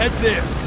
Head there.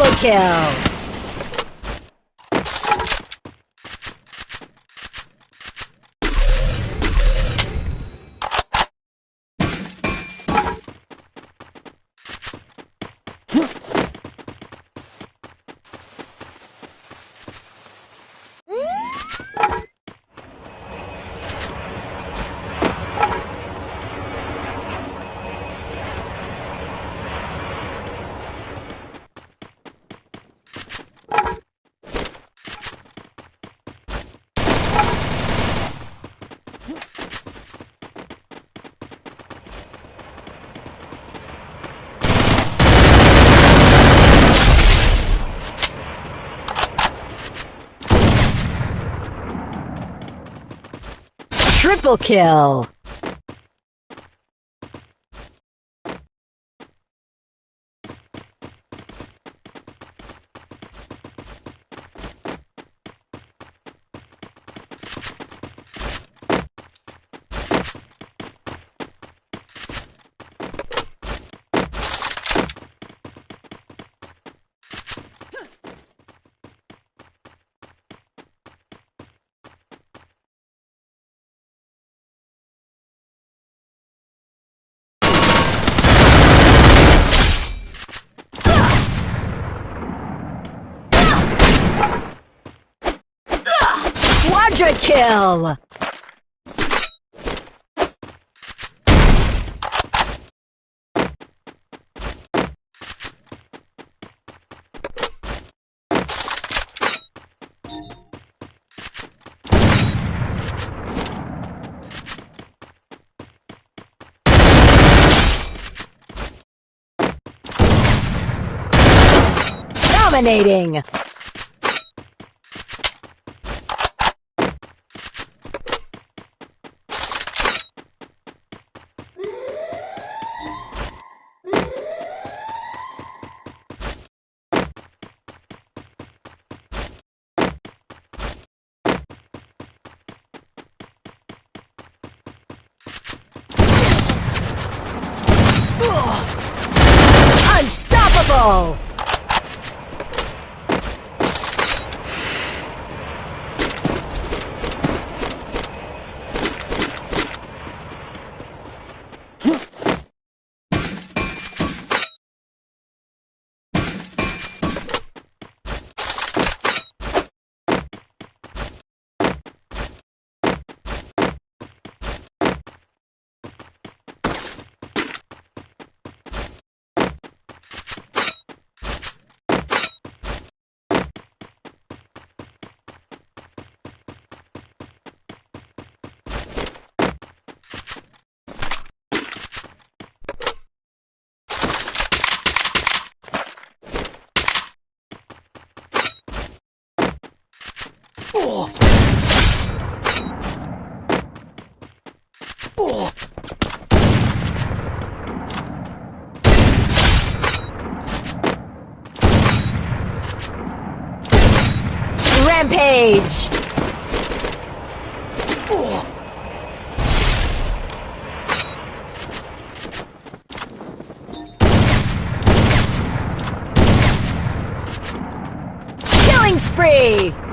Double kill! Triple kill. Quadra kill! Dominating! Unstoppable! Rampage! Killing spree!